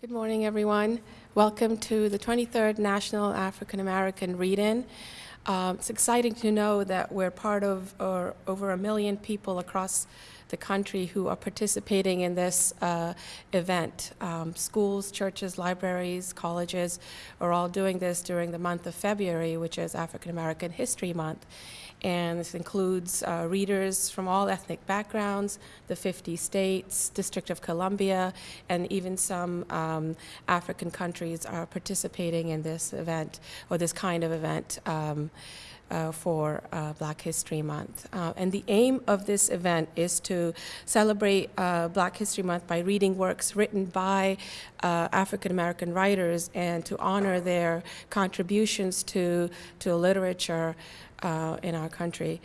Good morning, everyone. Welcome to the 23rd National African American Read-In. Um, it's exciting to know that we're part of or over a million people across the country who are participating in this uh, event. Um, schools, churches, libraries, colleges are all doing this during the month of February, which is African American History Month and this includes uh, readers from all ethnic backgrounds, the 50 states, District of Columbia, and even some um, African countries are participating in this event or this kind of event. Um, uh, for uh, Black History Month. Uh, and the aim of this event is to celebrate uh, Black History Month by reading works written by uh, African American writers and to honor their contributions to, to literature uh, in our country.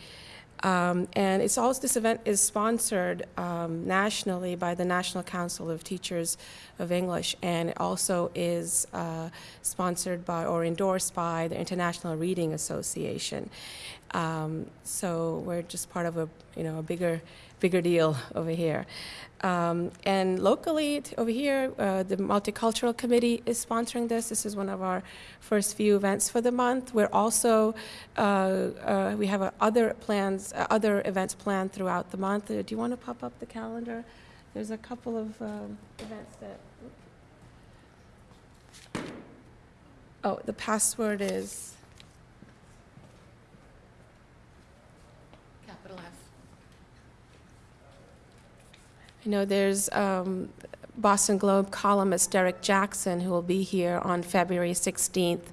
Um, and it's also this event is sponsored um, nationally by the National Council of Teachers of English, and it also is uh, sponsored by or endorsed by the International Reading Association. Um, so we're just part of a you know a bigger bigger deal over here. Um, and locally over here, uh, the Multicultural Committee is sponsoring this. This is one of our first few events for the month. We're also, uh, uh, we have other plans, uh, other events planned throughout the month. Uh, do you want to pop up the calendar? There's a couple of um, events that, oh, the password is, I know there's um, Boston Globe columnist Derrick Jackson who will be here on February 16th.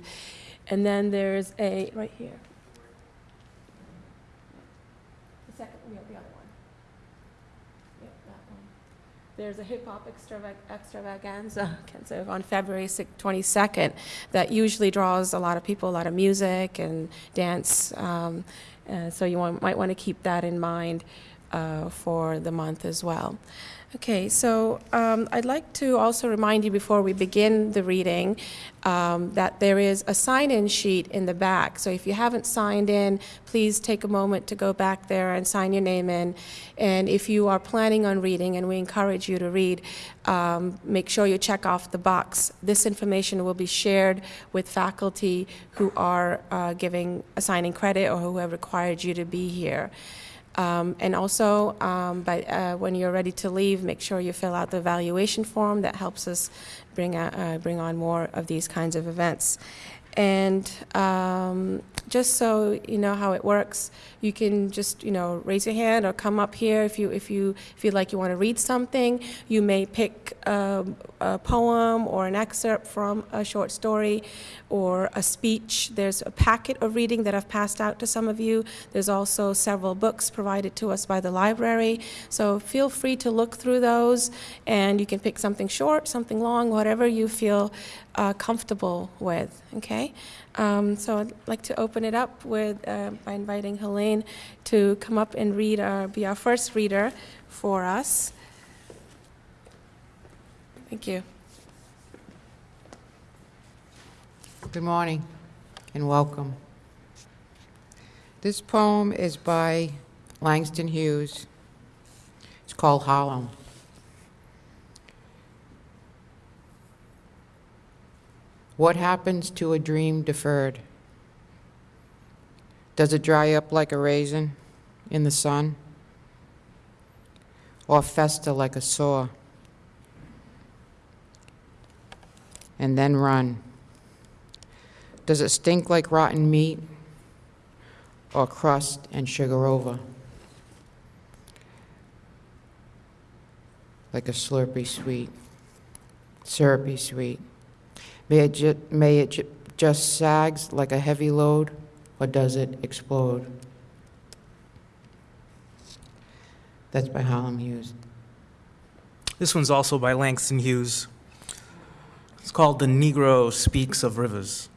And then there's a, right here. The second, the other one. Yeah, that one. There's a hip hop extravaganza on February 22nd that usually draws a lot of people, a lot of music and dance. Um, uh, so you want, might want to keep that in mind uh, for the month as well. Okay, so um, I'd like to also remind you before we begin the reading um, that there is a sign-in sheet in the back. So if you haven't signed in, please take a moment to go back there and sign your name in. And if you are planning on reading, and we encourage you to read, um, make sure you check off the box. This information will be shared with faculty who are uh, giving assigning credit or who have required you to be here. Um, and also, um, by, uh, when you're ready to leave, make sure you fill out the evaluation form that helps us bring, uh, bring on more of these kinds of events. And um, just so you know how it works, you can just you know raise your hand or come up here if you if you feel like you want to read something. You may pick a, a poem or an excerpt from a short story or a speech. There's a packet of reading that I've passed out to some of you. There's also several books provided to us by the library. So feel free to look through those and you can pick something short, something long, whatever you feel uh, comfortable with, okay? Um, so I'd like to open it up with, uh, by inviting Helene to come up and read, our, be our first reader for us. Thank you. Good morning and welcome. This poem is by Langston Hughes. It's called Harlem. What happens to a dream deferred? Does it dry up like a raisin in the sun? Or fester like a sore? And then run. Does it stink like rotten meat? Or crust and sugar over? Like a slurpy sweet, syrupy sweet. May it, ju may it ju just sags like a heavy load, or does it explode? That's by Harlem Hughes. This one's also by Langston Hughes. It's called The Negro Speaks of Rivers.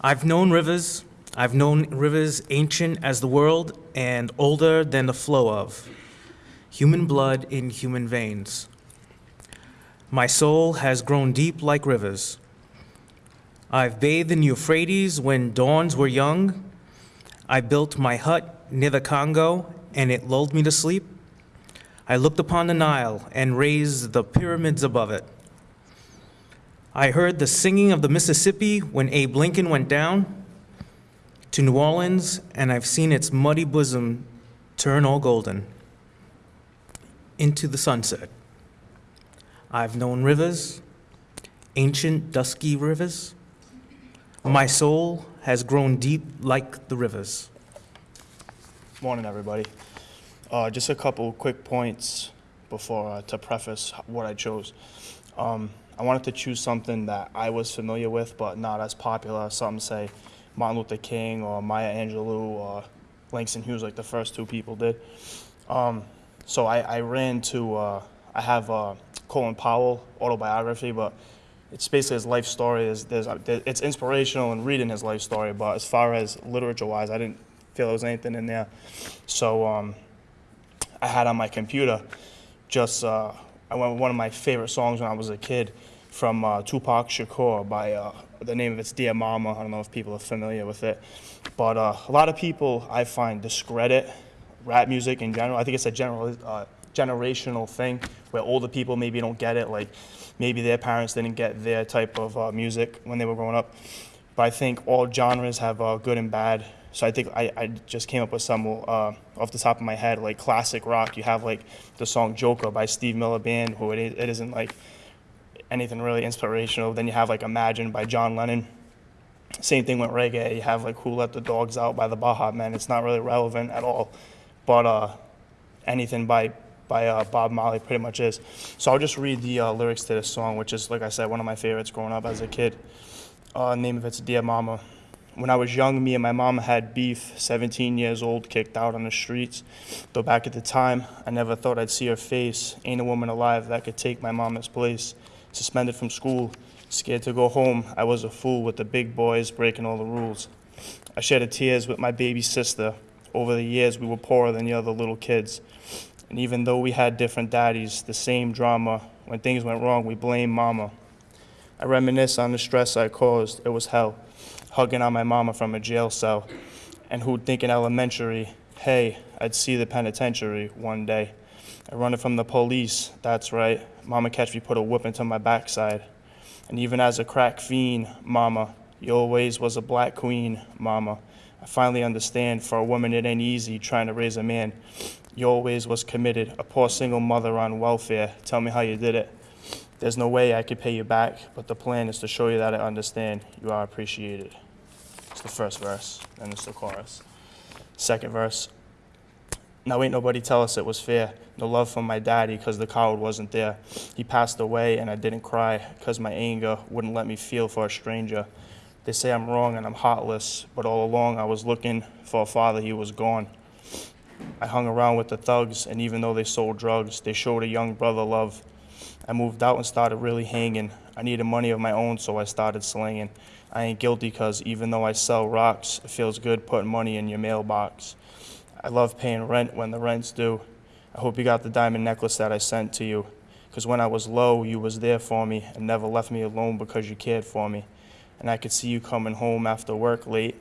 I've known rivers. I've known rivers ancient as the world and older than the flow of human blood in human veins. My soul has grown deep like rivers. I've bathed in Euphrates when dawns were young. I built my hut near the Congo, and it lulled me to sleep. I looked upon the Nile and raised the pyramids above it. I heard the singing of the Mississippi when Abe Lincoln went down to New Orleans, and I've seen its muddy bosom turn all golden into the sunset. I've known rivers, ancient dusky rivers. My soul has grown deep like the rivers. Morning, everybody. Uh, just a couple quick points before uh, to preface what I chose. Um, I wanted to choose something that I was familiar with, but not as popular. Some say Martin Luther King or Maya Angelou or Langston Hughes, like the first two people did. Um, so I, I ran to. Uh, I have uh, Colin Powell autobiography, but it's basically his life story. There's, there's, there- it's inspirational in reading his life story, but as far as literature-wise, I didn't feel there was anything in there. So um, I had on my computer just uh, I went with one of my favorite songs when I was a kid from uh, Tupac Shakur by uh, the name of it's Dear Mama. I don't know if people are familiar with it, but uh, a lot of people I find discredit rap music in general. I think it's a general uh, generational thing where older people maybe don't get it. Like maybe their parents didn't get their type of uh, music when they were growing up. But I think all genres have uh, good and bad. So I think I, I just came up with some uh, off the top of my head, like classic rock. You have like the song Joker by Steve Miller Band, who it, is, it isn't like anything really inspirational. Then you have like Imagine by John Lennon. Same thing with reggae. You have like Who Let the Dogs Out by the Baha Men. It's not really relevant at all. But uh, anything by by uh, Bob Marley pretty much is. So I'll just read the uh, lyrics to this song, which is like I said, one of my favorites growing up as a kid. Uh, name of it's Dear Mama. When I was young, me and my mom had beef, 17 years old, kicked out on the streets. Though back at the time, I never thought I'd see her face. Ain't a woman alive that could take my mama's place. Suspended from school, scared to go home. I was a fool with the big boys breaking all the rules. I shed tears with my baby sister. Over the years, we were poorer than the other little kids. And even though we had different daddies, the same drama, when things went wrong, we blamed mama. I reminisce on the stress I caused. It was hell. Hugging on my mama from a jail cell. And who'd think in elementary, hey, I'd see the penitentiary one day. I run it from the police, that's right. Mama catch me, put a whip into my backside. And even as a crack fiend, mama, you always was a black queen, mama. I finally understand for a woman it ain't easy trying to raise a man. You always was committed, a poor single mother on welfare. Tell me how you did it. There's no way I could pay you back, but the plan is to show you that I understand. You are appreciated. It's the first verse, and it's the chorus. Second verse. Now ain't nobody tell us it was fair. No love from my daddy, cause the coward wasn't there. He passed away, and I didn't cry, cause my anger wouldn't let me feel for a stranger. They say I'm wrong and I'm heartless, but all along I was looking for a father, he was gone. I hung around with the thugs, and even though they sold drugs, they showed a young brother love. I moved out and started really hanging. I needed money of my own, so I started slinging. I ain't guilty because even though I sell rocks, it feels good putting money in your mailbox. I love paying rent when the rent's due. I hope you got the diamond necklace that I sent to you. Because when I was low, you was there for me and never left me alone because you cared for me. And I could see you coming home after work late,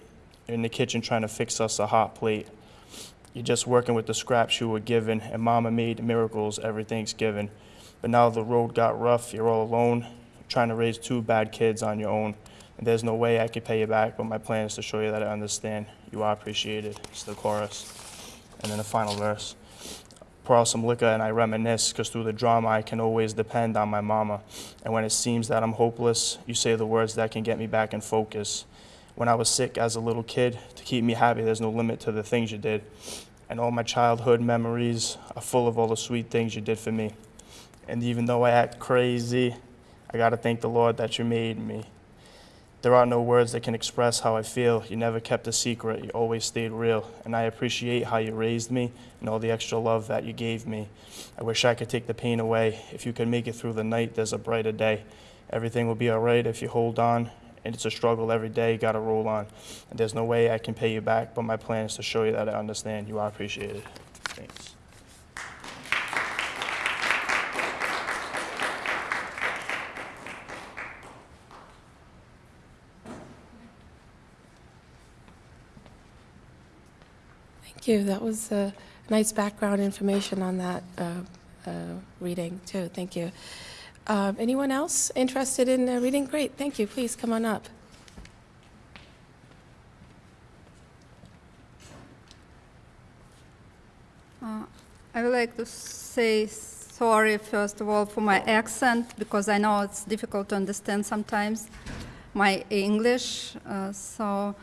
in the kitchen trying to fix us a hot plate. You're just working with the scraps you were given, and Mama made miracles every Thanksgiving. But now the road got rough, you're all alone, trying to raise two bad kids on your own. And there's no way I could pay you back, but my plan is to show you that I understand. You are appreciated. It's the chorus. And then the final verse. Pour out some liquor and I reminisce, because through the drama I can always depend on my mama. And when it seems that I'm hopeless, you say the words that can get me back in focus. When I was sick as a little kid, to keep me happy, there's no limit to the things you did. And all my childhood memories are full of all the sweet things you did for me. And even though I act crazy, I gotta thank the Lord that you made me. There are no words that can express how I feel. You never kept a secret, you always stayed real. And I appreciate how you raised me and all the extra love that you gave me. I wish I could take the pain away. If you can make it through the night, there's a brighter day. Everything will be all right if you hold on. And it's a struggle every day, You gotta roll on. And there's no way I can pay you back, but my plan is to show you that I understand. You are appreciated. Thanks. Thank Thank you. That was uh, nice background information on that uh, uh, reading, too. Thank you. Um, Anyone else interested in uh, reading? Great, thank you. Please, come on up. Uh, I would like to say sorry, first of all, for my accent, because I know it's difficult to understand sometimes my English. Uh, so,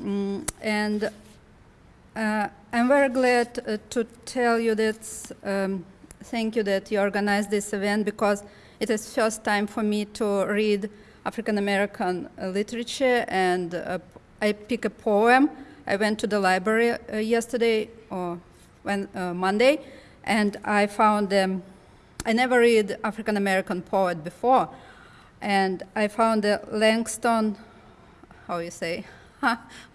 mm, and uh, I'm very glad uh, to tell you that, um, thank you that you organized this event, because it is first time for me to read African American uh, literature, and uh, I pick a poem. I went to the library uh, yesterday, or when, uh, Monday, and I found um, I never read African American poet before, and I found the Langston, how you say,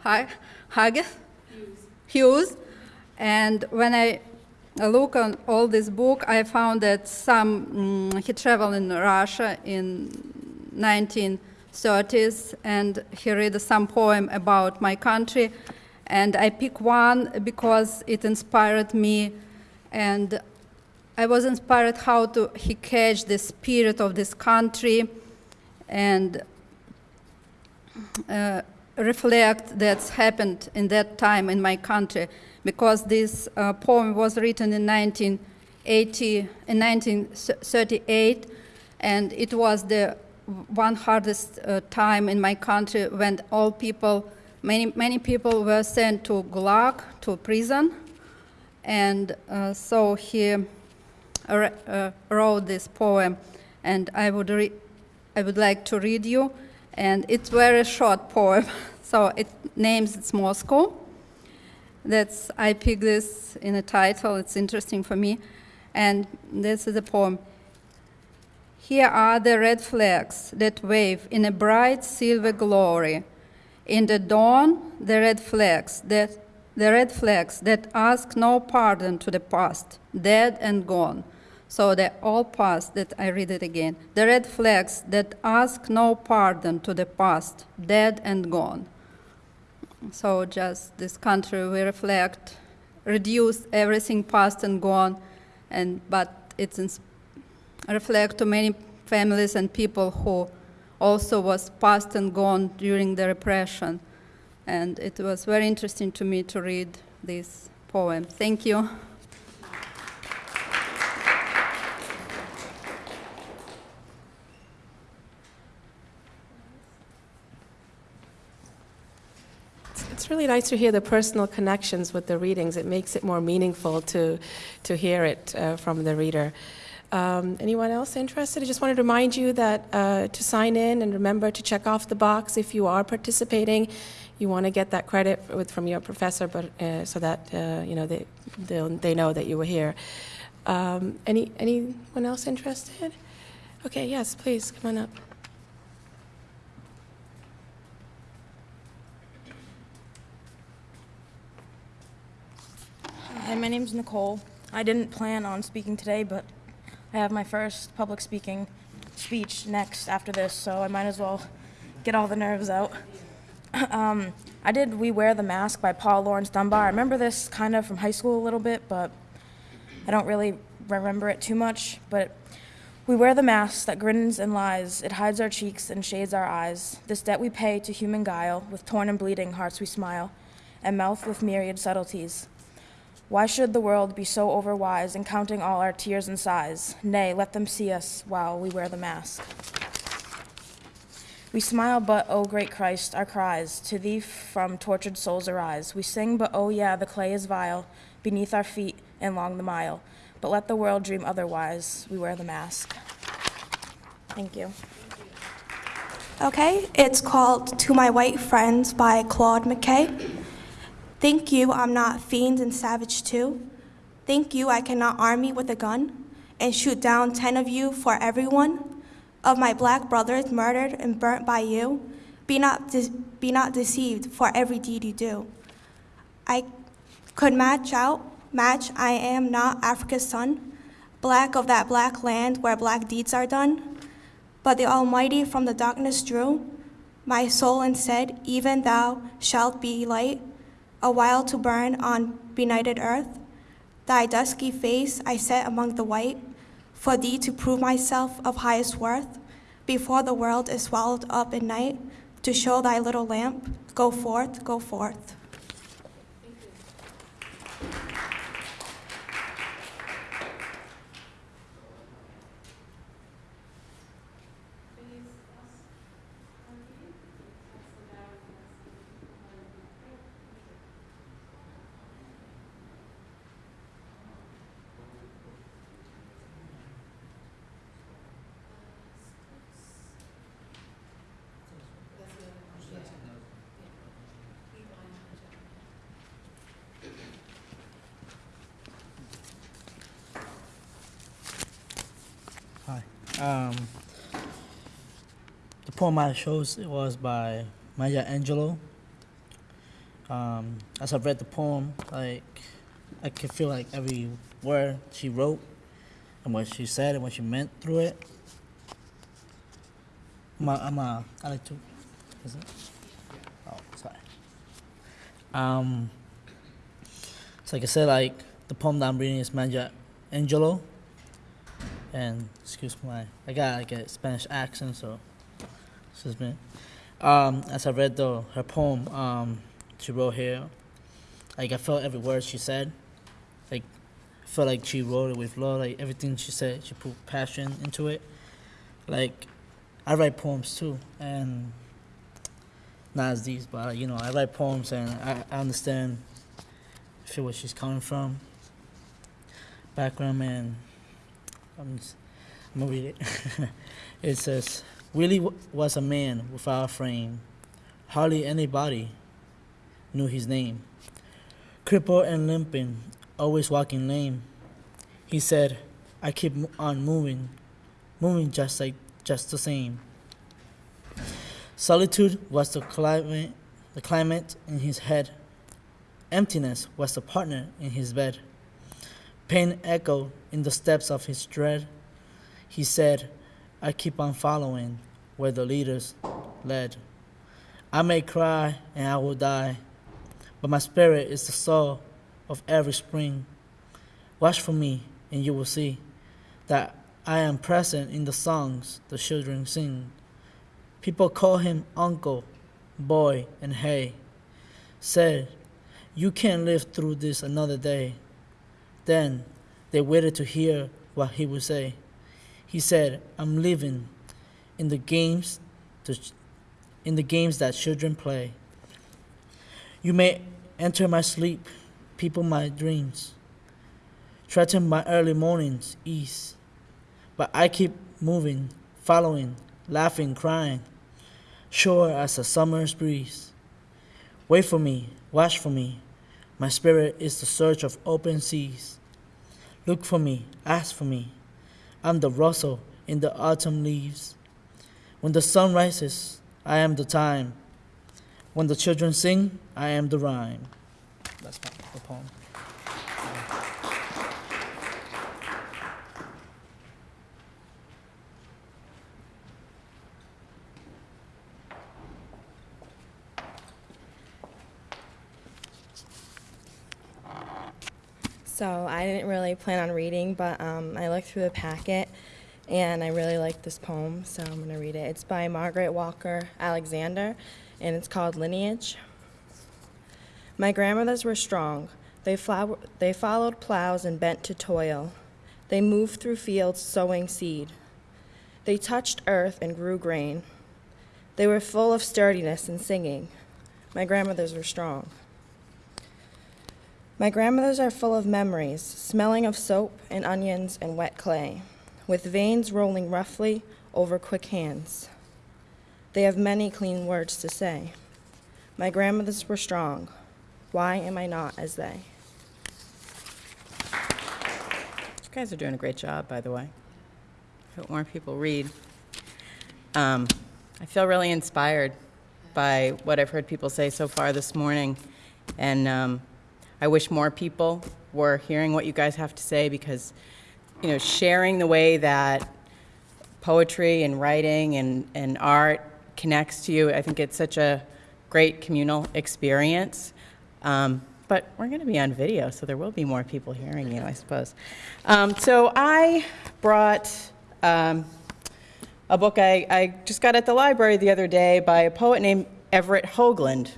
Hughes, Hughes, and when I look on all this book, I found that some mm, he traveled in Russia in 1930s, and he read some poem about my country, and I pick one because it inspired me, and I was inspired how to he catch the spirit of this country, and uh, reflect that's happened in that time in my country, because this uh, poem was written in 1980, in 1938, and it was the one hardest uh, time in my country when all people Many, many people were sent to Gulag, to prison, and uh, so he uh, wrote this poem, and I would, I would like to read you, and it's very short poem, so it names it's Moscow. That's I picked this in a title. It's interesting for me, and this is a poem. Here are the red flags that wave in a bright silver glory in the dawn, the red flags that the red flags that ask no pardon to the past, dead and gone. So they all past that I read it again. The red flags that ask no pardon to the past, dead and gone. So just this country we reflect, reduce everything past and gone, and but it's reflect to many families and people who also was past and gone during the repression. And it was very interesting to me to read this poem. Thank you. It's really nice to hear the personal connections with the readings. It makes it more meaningful to, to hear it uh, from the reader. Um, anyone else interested? I just wanted to remind you that uh, to sign in and remember to check off the box if you are participating. You want to get that credit with, from your professor, but uh, so that uh, you know they they know that you were here. Um, any anyone else interested? Okay, yes, please come on up. Hi, my name's Nicole. I didn't plan on speaking today, but I have my first public speaking speech next after this, so I might as well get all the nerves out. um, I did We Wear the Mask by Paul Laurence Dunbar. I remember this kind of from high school a little bit, but I don't really remember it too much. But we wear the mask that grins and lies, it hides our cheeks and shades our eyes. This debt we pay to human guile, with torn and bleeding hearts we smile, and mouth with myriad subtleties. Why should the world be so overwise in counting all our tears and sighs? Nay, let them see us while we wear the mask. We smile, but, O oh, great Christ, our cries to thee from tortured souls arise. We sing, but, oh yeah, the clay is vile beneath our feet and long the mile. But let the world dream otherwise. We wear the mask. Thank you. Okay, it's called To My White Friends by Claude McKay. Thank you, I'm not fiend and savage too. Thank you, I cannot arm me with a gun and shoot down ten of you for everyone of my black brothers murdered and burnt by you. Be not, be not deceived for every deed you do. I could match out, match, I am not Africa's son, black of that black land where black deeds are done. But the Almighty from the darkness drew my soul and said, Even thou shalt be light a while to burn on benighted earth. Thy dusky face I set among the white, for thee to prove myself of highest worth, before the world is swallowed up in night, to show thy little lamp, go forth, go forth. Hi. Um, the poem I chose it was by Maya Angelou. Um, as I read the poem, like I could feel like every word she wrote and what she said and what she meant through it. I'm a, I'm a, I like to. Is it? Oh, sorry. Um, so like I said, like the poem that I'm reading is Maya Angelou and excuse my I got like a Spanish accent, so excuse me. Um, as I read the her poem, um, she wrote here, like I felt every word she said, like I felt like she wrote it with love, like everything she said, she put passion into it. Like I write poems too, and not as these, but you know I write poems and I, I understand, feel where she's coming from, background and. I'm, I'm gonna read it. it says, Willie was a man without a frame. Hardly anybody knew his name. Crippled and limping, always walking lame. He said, I keep on moving, moving just like, just the same. Solitude was the climate, the climate in his head. Emptiness was the partner in his bed. Pain echoed in the steps of his dread. He said, I keep on following where the leaders led. I may cry and I will die, but my spirit is the soul of every spring. Watch for me, and you will see that I am present in the songs the children sing. People call him uncle, boy, and hey. Said, You can't live through this another day. Then they waited to hear what he would say. He said, "I'm living in the games, to, in the games that children play. You may enter my sleep, people my dreams, threaten my early mornings ease, but I keep moving, following, laughing, crying, sure as a summer's breeze. Wait for me, watch for me. My spirit is the search of open seas. Look for me, ask for me. I'm the rustle in the autumn leaves. When the sun rises, I am the time. When the children sing, I am the rhyme. That's the poem. So I didn't really plan on reading, but um, I looked through the packet and I really liked this poem, so I'm going to read it. It's by Margaret Walker Alexander and it's called Lineage. My grandmothers were strong. They, they followed plows and bent to toil. They moved through fields sowing seed. They touched earth and grew grain. They were full of sturdiness and singing. My grandmothers were strong. My grandmothers are full of memories, smelling of soap and onions and wet clay, with veins rolling roughly over quick hands. They have many clean words to say. My grandmothers were strong. Why am I not as they? You guys are doing a great job, by the way. I hope more people read. Um, I feel really inspired by what I've heard people say so far this morning, and um, I wish more people were hearing what you guys have to say because, you know, sharing the way that poetry and writing and, and art connects to you, I think it's such a great communal experience. Um, but we're going to be on video, so there will be more people hearing you, I suppose. Um, so I brought um, a book I, I just got at the library the other day by a poet named Everett Hoagland.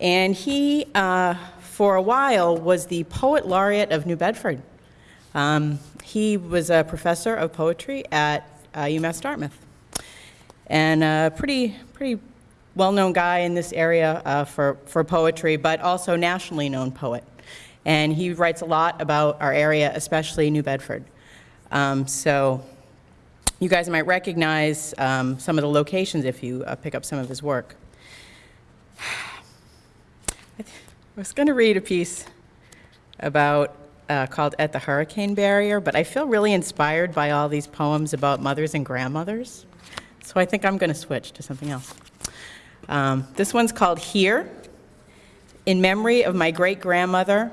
And he, uh, for a while, was the poet laureate of New Bedford. Um, he was a professor of poetry at uh, UMass Dartmouth, and a pretty, pretty well-known guy in this area uh, for, for poetry, but also nationally known poet. And he writes a lot about our area, especially New Bedford. Um, so you guys might recognize um, some of the locations if you uh, pick up some of his work. I was going to read a piece about uh, called At the Hurricane Barrier, but I feel really inspired by all these poems about mothers and grandmothers. So I think I'm going to switch to something else. Um, this one's called Here, in memory of my great grandmother,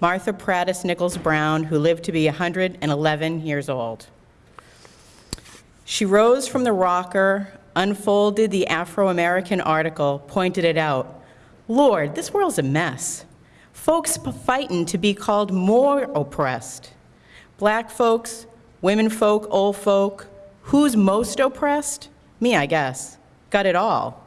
Martha Prattis Nichols Brown, who lived to be 111 years old. She rose from the rocker, unfolded the Afro American article, pointed it out. Lord, this world's a mess. Folks fighting to be called more oppressed. Black folks, women folk, old folk. Who's most oppressed? Me, I guess. Got it all.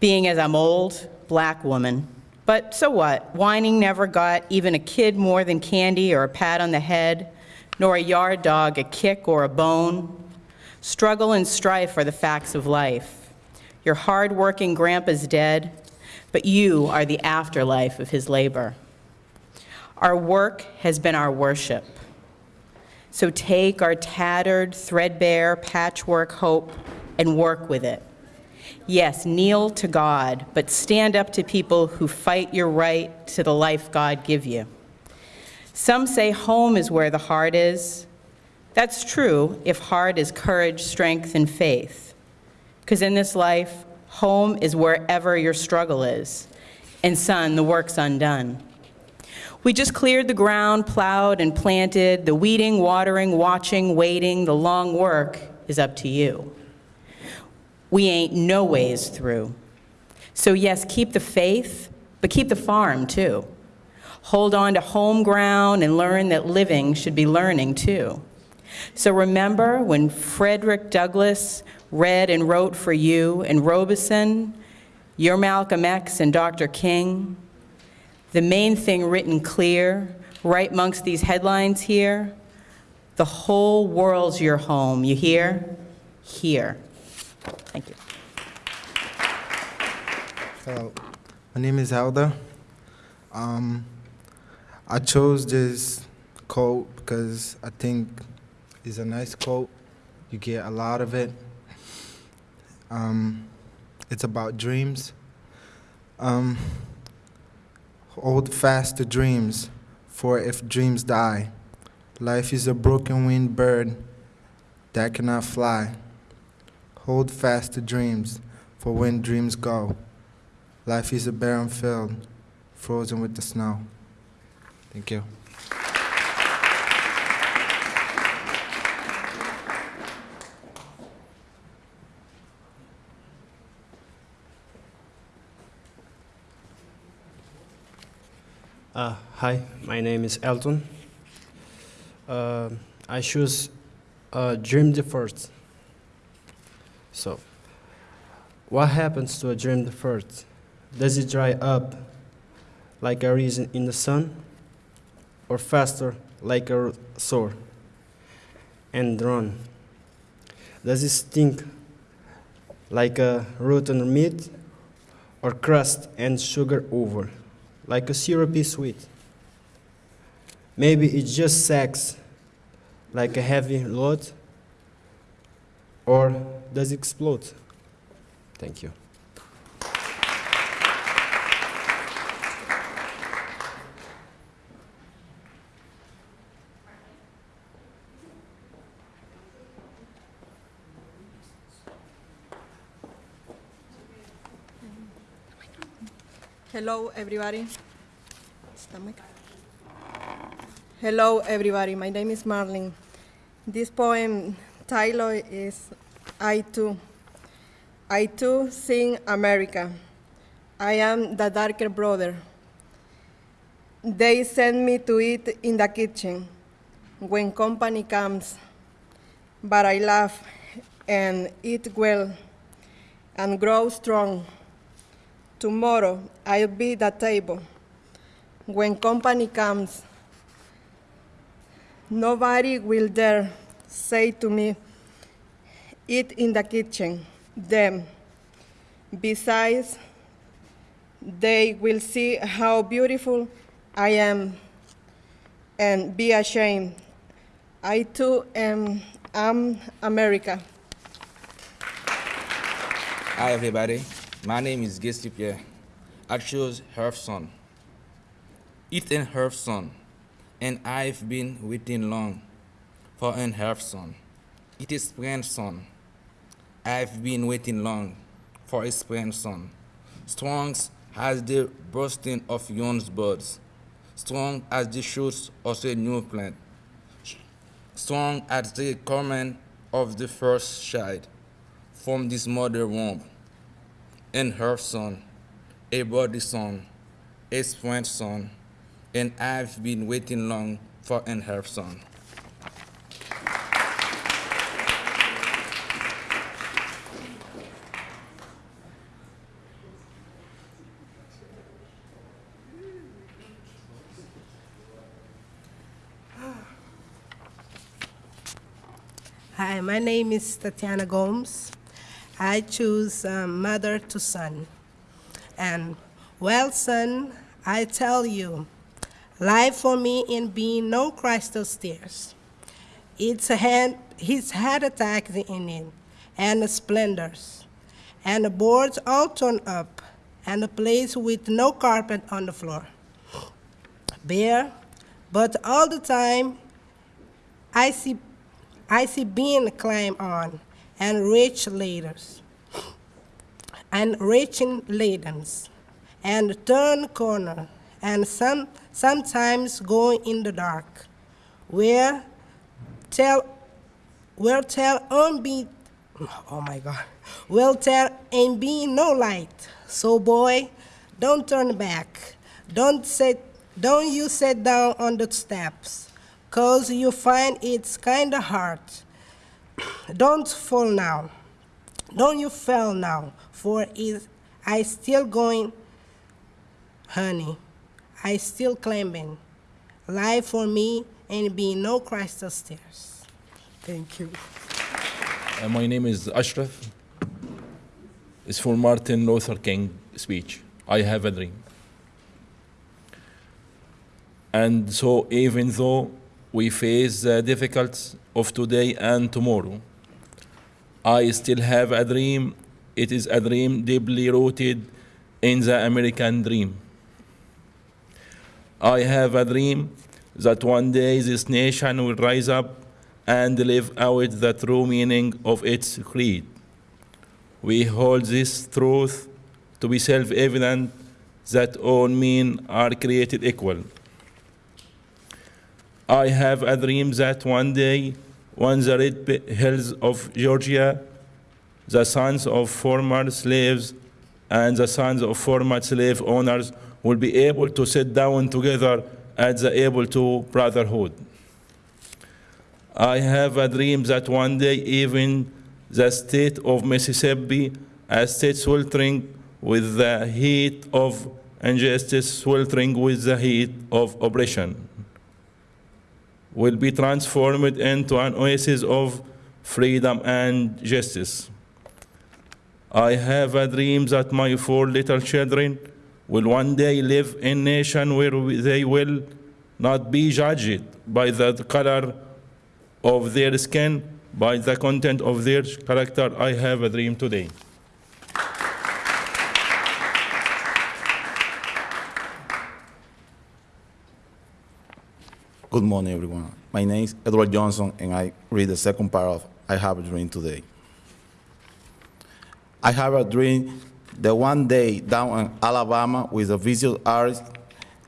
Being as I'm old, black woman. But so what? Whining never got even a kid more than candy or a pat on the head, nor a yard dog a kick or a bone. Struggle and strife are the facts of life. Your hard-working grandpa's dead, but you are the afterlife of his labor. Our work has been our worship. So take our tattered, threadbare patchwork hope and work with it. Yes, kneel to God, but stand up to people who fight your right to the life God give you. Some say home is where the heart is. That's true if heart is courage, strength, and faith. Because in this life, home is wherever your struggle is. And son, the work's undone. We just cleared the ground, plowed and planted. The weeding, watering, watching, waiting, the long work is up to you. We ain't no ways through. So, yes, keep the faith, but keep the farm too. Hold on to home ground and learn that living should be learning too. So, remember when Frederick Douglass read and wrote for you and Robeson, your Malcolm X and Dr. King? The main thing written clear, right amongst these headlines here the whole world's your home, you hear? Here. Thank you. Hello, my name is Helda. Um, I chose this quote because I think it's a nice quote. You get a lot of it. Um, it's about dreams. Um, hold fast to dreams, for if dreams die, life is a broken winged bird that cannot fly. Hold fast to dreams, for when dreams go, life is a barren field, frozen with the snow. Thank you. Uh, hi, my name is Elton. Uh, I choose uh, Dream the First. So, what happens to a dream the first? Does it dry up like a reason in the sun, or faster like a sore and run? Does it stink like a rotten meat, or crust and sugar over? like a syrupy sweet. Maybe it just sags like a heavy load, or does it explode? Thank you. Hello, everybody. Hello, everybody. My name is Marlene. This poem title is I Too. I Too Sing America. I am the darker brother, They send me to eat in the kitchen when company comes, but I laugh and eat well and grow strong. Tomorrow I'll be the table. When company comes, nobody will dare say to me, eat in the kitchen, them. Besides, they will see how beautiful I am and be ashamed. I too am, am America. Hi, everybody. My name is Gisli Pierre. I chose Herfson. Ethan Herfson, and I've been waiting long for an Herfson. It is grandson. I've been waiting long for his grandson. Strong as the bursting of young buds, strong as the shoots of a new plant, strong as the coming of the first child from this mother womb, and her son, a body son, a sprint son, and I've been waiting long for an her son. Hi, my name is Tatiana Gomes. I choose um, mother to son. And, well, son, I tell you, life for me in being no crystal stairs. It's a hand, his head attacks in it, and the splendors, and the boards all torn up, and a place with no carpet on the floor. Bare, but all the time I see I see being climb on, and rich ladders, and reaching ladens, and turn corner, and some sometimes go in the dark, where tell where tell on be oh my god will tell and be no light. So boy, don't turn back. Don't sit don't you sit down on the steps cause you find it's kinda hard. Don't fall now. Don't you fall now, for is I still going, honey. I still climbing. Life for me and be no crystal stairs. Thank you. Uh, my name is Ashraf. It's for Martin Luther King speech. I have a dream. And so even though we face the difficulties of today and tomorrow. I still have a dream. It is a dream deeply rooted in the American dream. I have a dream that one day this nation will rise up and live out the true meaning of its creed. We hold this truth to be self evident that all men are created equal I have a dream that one day, on the red hills of Georgia, the sons of former slaves and the sons of former slave owners will be able to sit down together as the able to brotherhood. I have a dream that one day even the state of Mississippi, a state sweltering with the heat of injustice, sweltering with the heat of oppression will be transformed into an oasis of freedom and justice. I have a dream that my four little children will one day live in a nation where they will not be judged by the color of their skin, by the content of their character. I have a dream today. Good morning, everyone. My name is Edward Johnson, and I read the second part of I Have a Dream Today. I have a dream that one day down in Alabama with a visual artist,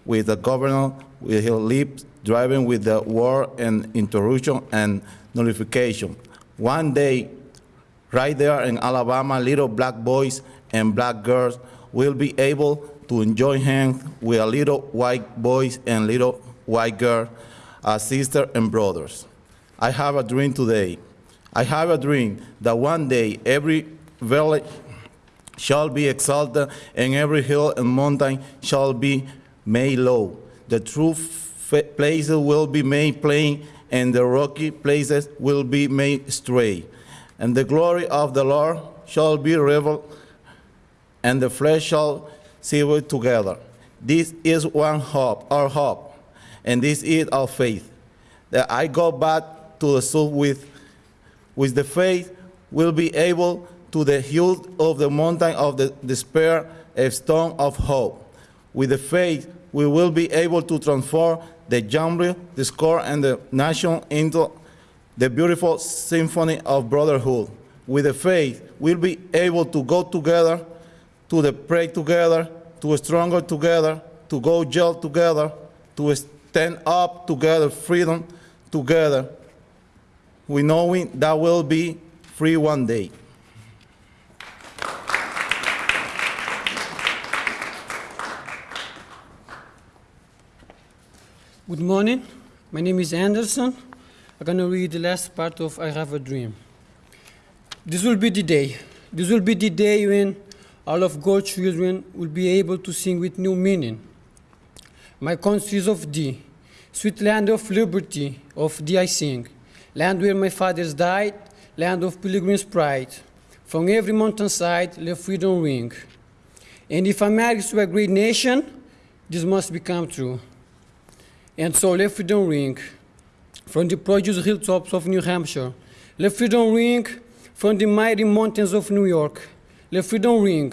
with the governor with his lips driving with the war and interruption and nullification. One day, right there in Alabama, little black boys and black girls will be able to enjoy hands with a little white boys and little white girl as sisters and brothers. I have a dream today. I have a dream that one day every village shall be exalted, and every hill and mountain shall be made low. The true places will be made plain, and the rocky places will be made straight. And the glory of the Lord shall be revealed, and the flesh shall see it together. This is one hope, our hope, and this is our faith. That I go back to the soul with, with the faith, will be able to the hill of the mountain of the despair, a stone of hope. With the faith, we will be able to transform the genre, discord, and the nation into the beautiful symphony of brotherhood. With the faith, we'll be able to go together, to the pray together, to stronger together, to go jail together, to stand up together, freedom together. We knowing that we'll be free one day. Good morning. My name is Anderson. I'm going to read the last part of I Have a Dream. This will be the day. This will be the day when all of God's children will be able to sing with new meaning. My country is of thee, sweet land of liberty, of thee I sing. Land where my fathers died, land of pilgrims' pride. From every mountainside, let freedom ring. And if married to a great nation, this must become true. And so let freedom ring from the produce hilltops of New Hampshire. Let freedom ring from the mighty mountains of New York. Let freedom ring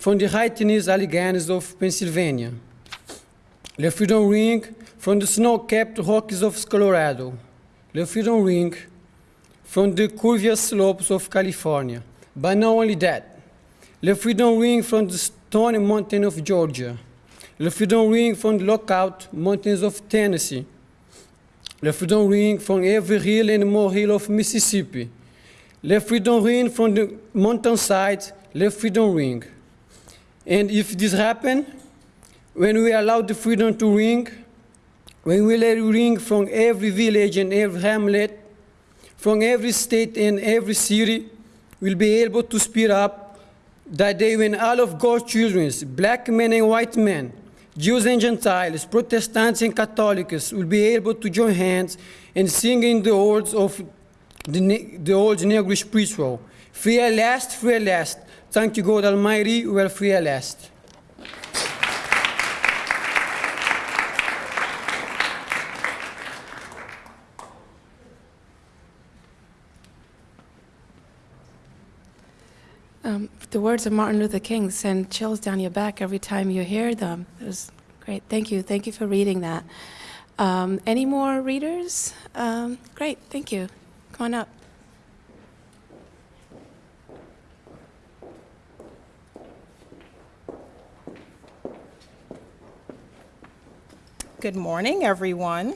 from the high Tennessee Alleghanies of Pennsylvania. Let freedom ring from the snow-capped Rockies of Colorado. Let freedom ring from the curvious slopes of California. But not only that, let freedom ring from the stony mountain of Georgia. Let freedom ring from the lookout mountains of Tennessee. Let freedom ring from every hill and more hill of Mississippi. Let freedom ring from the mountainside. Let freedom ring. And if this happen, when we allow the freedom to ring, when we let it ring from every village and every hamlet, from every state and every city, we'll be able to speed up that day when all of God's children, black men and white men, Jews and Gentiles, Protestants and Catholics, will be able to join hands and sing in the words of the, the old Negro spiritual. Free at last, free at last. Thank you, God Almighty, we are free at last. Um, the words of Martin Luther King send chills down your back every time you hear them. It was great. Thank you. Thank you for reading that. Um, any more readers? Um, great. Thank you. Come on up. Good morning, everyone.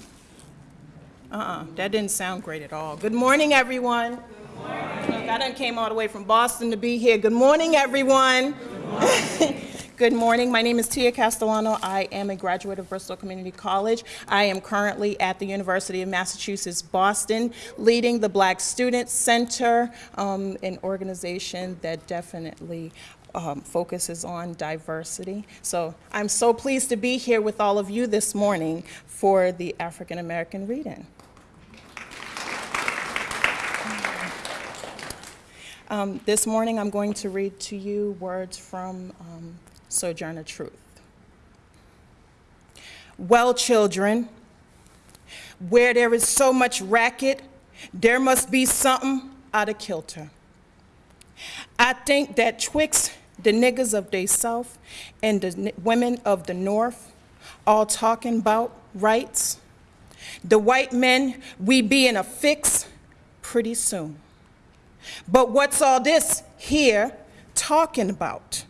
Uh-uh, that didn't sound great at all. Good morning, everyone. Good morning. I done came all the way from Boston to be here. Good morning, everyone. Good morning. My name is Tia Castellano. I am a graduate of Bristol Community College. I am currently at the University of Massachusetts Boston, leading the Black Student Center, um, an organization that definitely um, focuses on diversity. So I'm so pleased to be here with all of you this morning for the African American reading. Um, this morning I'm going to read to you words from um, Sojourner Truth. Well, children, where there is so much racket, there must be something out of kilter. I think that twixt the niggas of the South and the women of the North all talking about rights, the white men, we be in a fix pretty soon. But what's all this here talking about?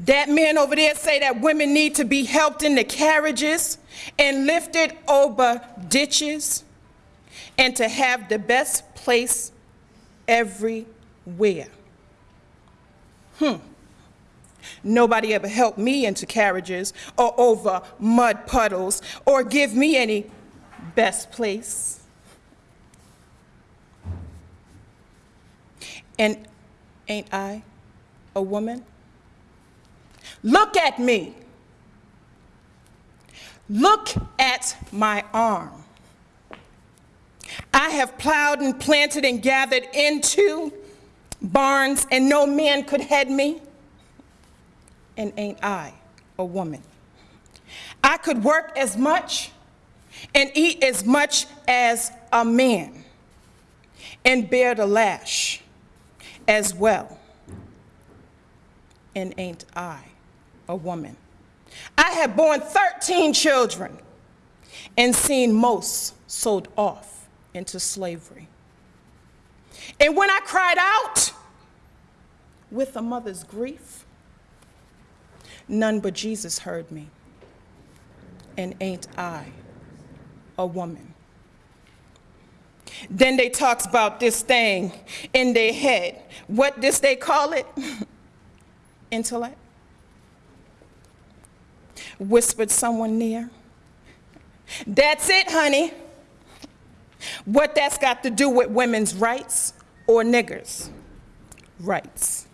That man over there say that women need to be helped in the carriages and lifted over ditches and to have the best place everywhere. Hmm. Nobody ever helped me into carriages or over mud puddles or give me any best place. And ain't I a woman? Look at me. Look at my arm. I have plowed and planted and gathered into barns, and no man could head me. And ain't I a woman? I could work as much and eat as much as a man and bear the lash as well. And ain't I a woman? I have borne 13 children and seen most sold off into slavery. And when I cried out with a mother's grief, none but Jesus heard me. And ain't I a woman? Then they talks about this thing in their head. What this they call it? Intellect. Whispered someone near. That's it, honey. What that's got to do with women's rights or niggers' rights.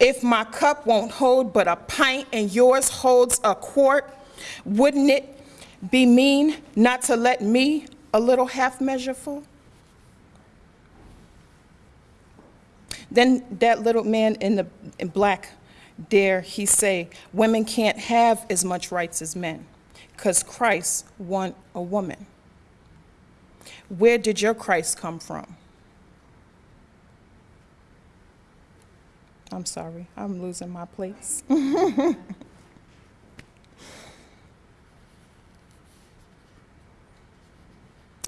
If my cup won't hold but a pint and yours holds a quart, wouldn't it be mean not to let me a little half measure full? Then that little man in the in black dare he say, women can't have as much rights as men, because Christ want a woman. Where did your Christ come from? I'm sorry, I'm losing my place.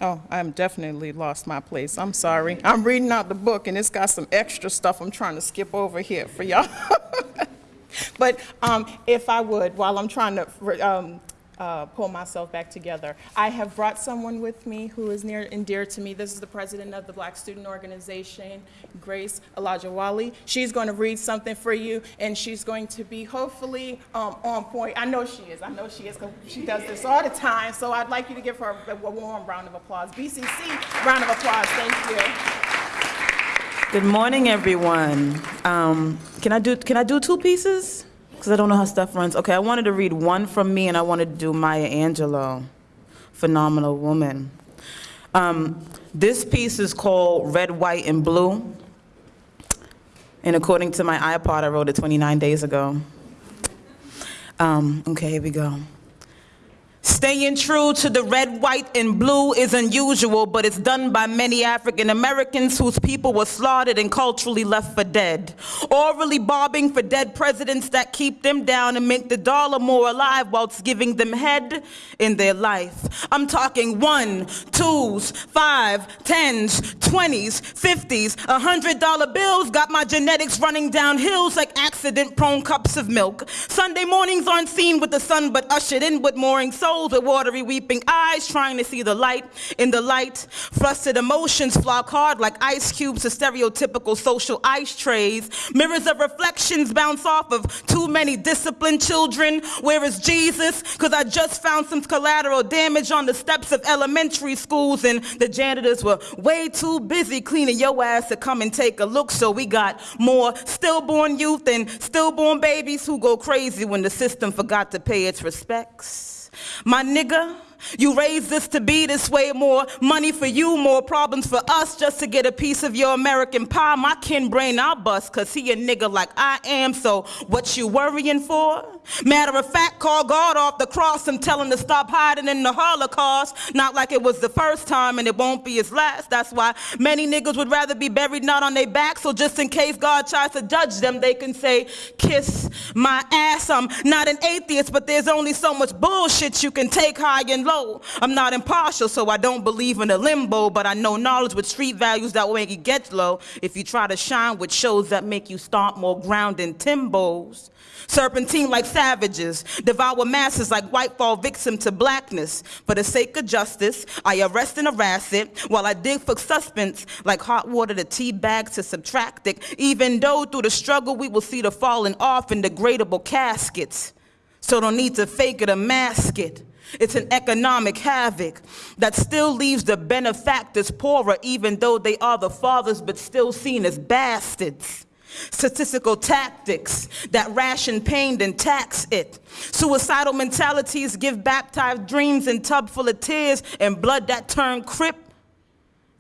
Oh, I'm definitely lost my place. I'm sorry. I'm reading out the book and it's got some extra stuff I'm trying to skip over here for y'all. but um, if I would, while I'm trying to um, uh, pull myself back together, I have brought someone with me who is near and dear to me. This is the president of the Black Student Organization, Grace Alajawali. She's going to read something for you, and she's going to be hopefully um, on point. I know she is. I know she is because she does this all the time. So I'd like you to give her a, warm round of applause. BCC, round of applause. Thank you. Good morning, everyone. Um, can I do can I do two pieces? Because I don't know how stuff runs. Okay, I wanted to read one from me, and I wanted to do Maya Angelou, phenomenal woman. Um, this piece is called Red, White, and Blue. And according to my iPod, I wrote it 29 days ago. Um, okay, here we go. Staying true to the red, white, and blue is unusual, but it's done by many African Americans whose people were slaughtered and culturally left for dead. Orally bobbing for dead presidents that keep them down and make the dollar more alive whilst giving them head in their life. I'm talking one, twos, five, tens, twenties, fifties, a hundred dollar bills got my genetics running down hills like accident prone cups of milk. Sunday mornings aren't seen with the sun, but ushered in with mooring with watery weeping eyes trying to see the light in the light. Flustered emotions flock hard like ice cubes to stereotypical social ice trays. Mirrors of reflections bounce off of too many disciplined children. Where is Jesus? Because I just found some collateral damage on the steps of elementary schools and the janitors were way too busy cleaning your ass to come and take a look. So we got more stillborn youth and stillborn babies who go crazy when the system forgot to pay its respects. My nigga, you raised us to be this way. More money for you, more problems for us just to get a piece of your American pie. My kin brain I'll bust cause he a nigga like I am. So what you worrying for? Matter of fact, call God off the cross and tell him to stop hiding in the Holocaust. Not like it was the first time and it won't be his last. That's why many niggas would rather be buried not on their back. So just in case God tries to judge them, they can say, kiss my ass. I'm not an atheist, but there's only so much bullshit you can take high and low. I'm not impartial, so I don't believe in a limbo, but I know knowledge with street values that make you get low. If you try to shine with shows that make you stomp more ground than Timbos. Serpentine like savages, devour masses like white fall victim to blackness. For the sake of justice, I arrest and harass it while I dig for suspense like hot water to tea bags to subtract it. Even though through the struggle we will see the falling off in degradable caskets. So don't need to fake it or mask it. It's an economic havoc that still leaves the benefactors poorer, even though they are the fathers, but still seen as bastards. Statistical tactics that ration pain and tax it. Suicidal mentalities give baptized dreams in tub full of tears and blood that turn crip.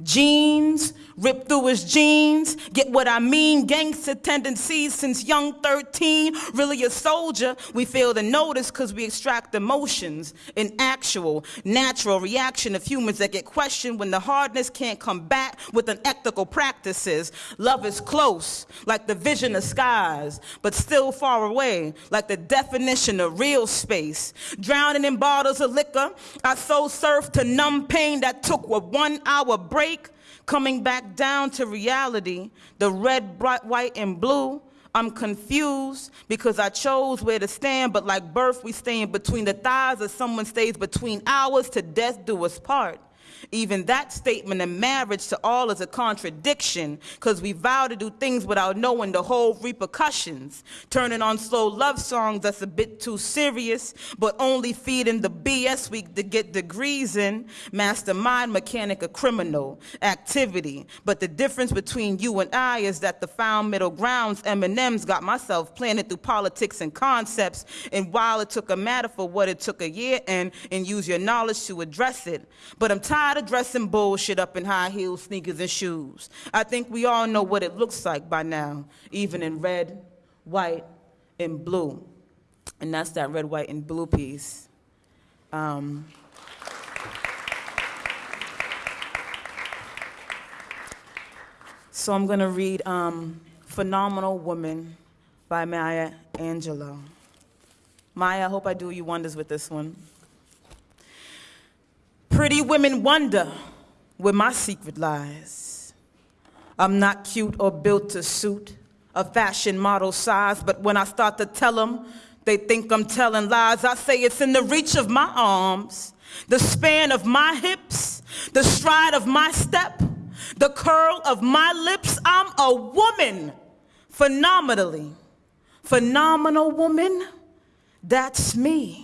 Jeans, rip through his jeans, get what I mean, gangster tendencies since young 13, really a soldier, we fail to notice because we extract emotions, an actual, natural reaction of humans that get questioned when the hardness can't come back with unethical practices. Love is close, like the vision of skies, but still far away, like the definition of real space. Drowning in bottles of liquor, I so surfed to numb pain that took a one hour break coming back down to reality, the red, bright, white, and blue. I'm confused because I chose where to stand, but like birth, we stand between the thighs, or someone stays between ours to death do us part. Even that statement in marriage to all is a contradiction because we vow to do things without knowing the whole repercussions. Turning on slow love songs that's a bit too serious, but only feeding the BS we to get degrees in. Mastermind, mechanic, a criminal activity. But the difference between you and I is that the found middle grounds, M&M's got myself planted through politics and concepts. And while it took a matter for what it took a year and, and use your knowledge to address it. But I'm tired of dressing bullshit up in high heels, sneakers, and shoes. I think we all know what it looks like by now, even in red, white, and blue. And that's that red, white, and blue piece. Um, so I'm going to read um, Phenomenal Woman by Maya Angelou. Maya, I hope I do you wonders with this one. Pretty women wonder where my secret lies. I'm not cute or built to suit a fashion model size, but when I start to tell them, they think I'm telling lies. I say it's in the reach of my arms, the span of my hips, the stride of my step, the curl of my lips. I'm a woman, phenomenally. Phenomenal woman, that's me.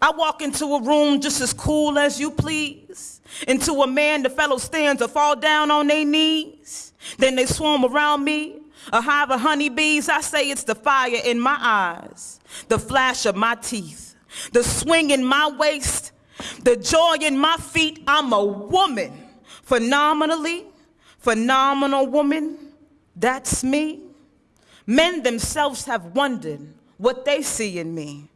I walk into a room just as cool as you please. Into a man, the fellow stands or fall down on their knees. Then they swarm around me, a hive of honeybees. I say it's the fire in my eyes, the flash of my teeth, the swing in my waist, the joy in my feet. I'm a woman, phenomenally, phenomenal woman. That's me. Men themselves have wondered what they see in me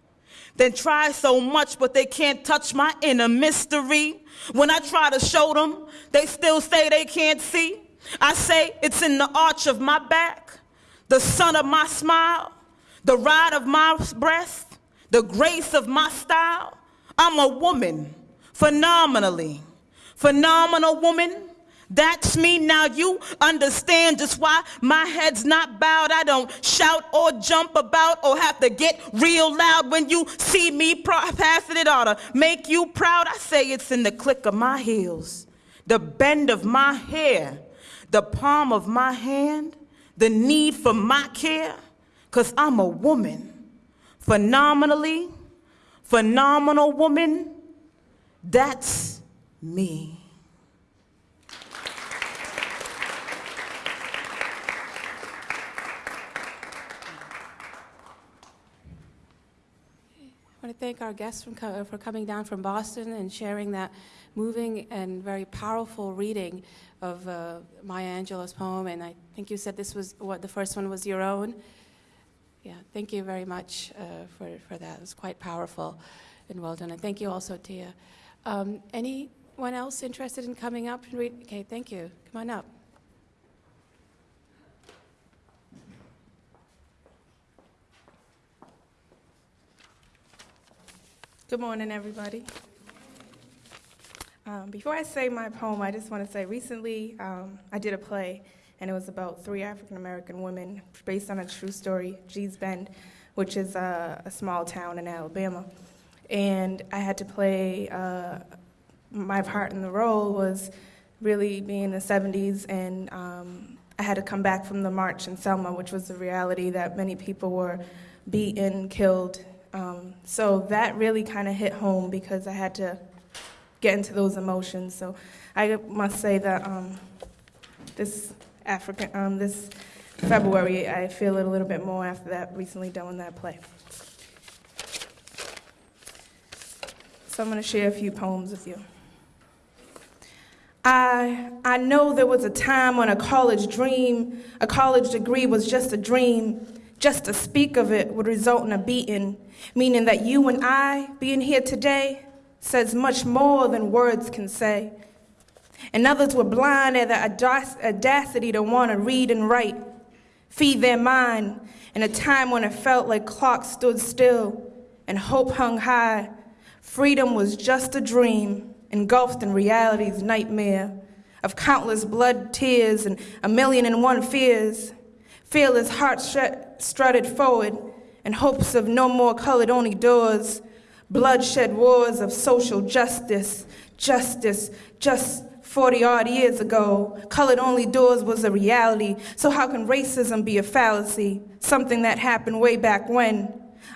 then try so much, but they can't touch my inner mystery. When I try to show them, they still say they can't see. I say it's in the arch of my back, the sun of my smile, the ride of my breast, the grace of my style. I'm a woman, phenomenally. Phenomenal woman, that's me. Now you understand just why my head's not bowed. I don't shout or jump about or have to get real loud when you see me passing it ought to make you proud. I say it's in the click of my heels, the bend of my hair, the palm of my hand, the need for my care, because I'm a woman. Phenomenally, phenomenal woman, that's me. Thank our guests from co- for coming down from Boston and sharing that moving and very powerful reading of uh, Maya Angelou's poem. And I think you said this was what the first one was your own. Yeah, thank you very much uh, for, for that. It was quite powerful and well done. And thank you also, Tia. Um, anyone else interested in coming up and read? Okay, thank you. Come on up. Good morning, everybody. Um, before I say my poem, I just want to say recently um, I did a play, and it was about three African American women based on a true story, Gee's Bend, which is a, a small town in Alabama. And I had to play, uh, my part in the role was really being in the 70s, and um, I had to come back from the march in Selma, which was the reality that many people were beaten, killed. Um, so that really kind of hit home because I had to get into those emotions. So I must say that um, this African, um, this February, I feel it a little bit more after that recently done that play. So I'm going to share a few poems with you. I, I know there was a time when a college dream, a college degree was just a dream. Just to speak of it would result in a beating, meaning that you and I being here today says much more than words can say. And others were blind at the audacity to want to read and write, feed their mind in a time when it felt like clocks stood still and hope hung high. Freedom was just a dream engulfed in reality's nightmare of countless blood tears and a million and one fears. Fearless hearts strut- strutted forward in hopes of no more colored only doors. Bloodshed wars of social justice, justice, just 40 odd years ago. Colored only doors was a reality, so how can racism be a fallacy? Something that happened way back when.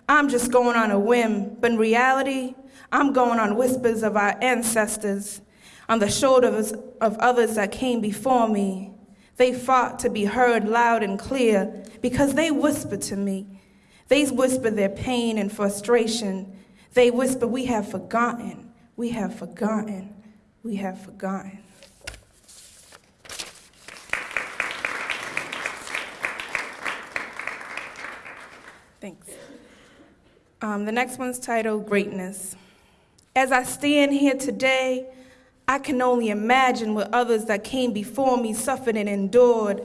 I'm just going on a whim, but in reality, I'm going on whispers of our ancestors, on the shoulders of others that came before me. They fought to be heard loud and clear because they whisper to me. They whisper their pain and frustration. They whisper, We have forgotten, we have forgotten, we have forgotten. Thanks. Um, the next one's titled Greatness. As I stand here today, I can only imagine what others that came before me suffered and endured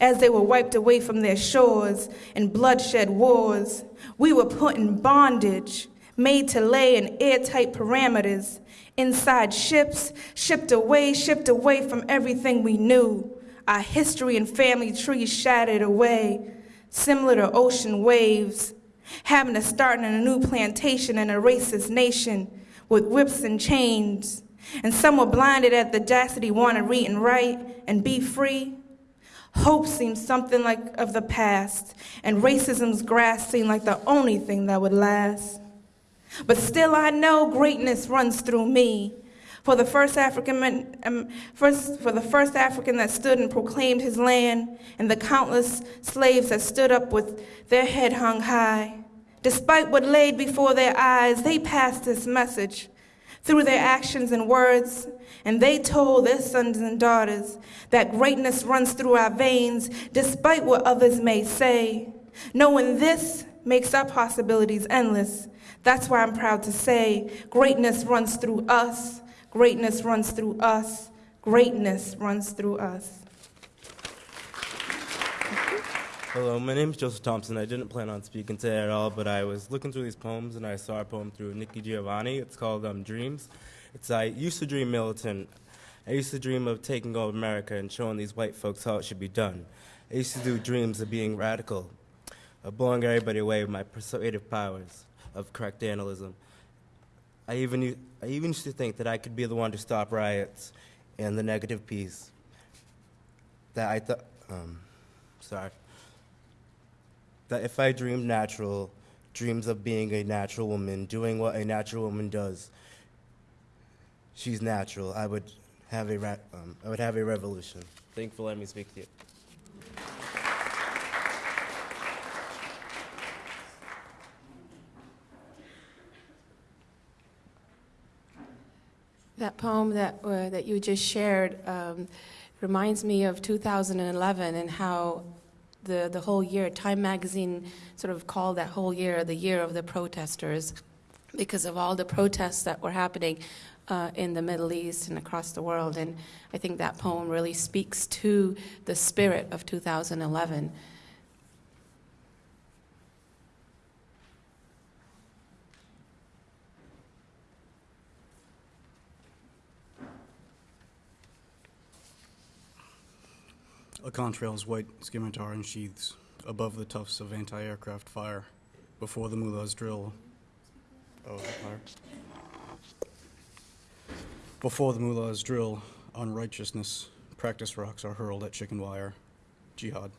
as they were wiped away from their shores in bloodshed wars. We were put in bondage, made to lay in airtight parameters, inside ships, shipped away, shipped away from everything we knew. Our history and family trees shattered away, similar to ocean waves, having to start in a new plantation in a racist nation with whips and chains. And some were blinded at the audacity want to read and write and be free. Hope seemed something like of the past, and racism's grasp seemed like the only thing that would last. But still, I know greatness runs through me. For the first African, um, first, for the first African that stood and proclaimed his land, and the countless slaves that stood up with their head hung high. Despite what laid before their eyes, they passed this message through their actions and words, and they told their sons and daughters that greatness runs through our veins, despite what others may say. Knowing this makes our possibilities endless. That's why I'm proud to say greatness runs through us, greatness runs through us, greatness runs through us. Hello, my name is Joseph Thompson. I didn't plan on speaking today at all, but I was looking through these poems and I saw a poem through Nikki Giovanni. It's called um, Dreams. It's I used to dream militant. I used to dream of taking over America and showing these white folks how it should be done. I used to do dreams of being radical, of blowing everybody away with my persuasive powers of correct analysis. I even, I even used to think that I could be the one to stop riots and the negative peace. That I thought, um, sorry that if I dreamed natural, dreams of being a natural woman, doing what a natural woman does, she's natural, I would have a, ra- um, I would have a revolution. Thank you for letting me speak to you. That poem that, uh, that you just shared um, reminds me of 2011 and how the, the whole year, Time Magazine sort of called that whole year the year of the protesters because of all the protests that were happening uh, in the Middle East and across the world. And I think that poem really speaks to the spirit of 2011. A contrail's white scimitar and sheaths above the tufts of anti-aircraft fire. Before the mullahs drill. Oh, fire. Before the mullahs drill on righteousness, practice rocks are hurled at chicken wire. Jihad.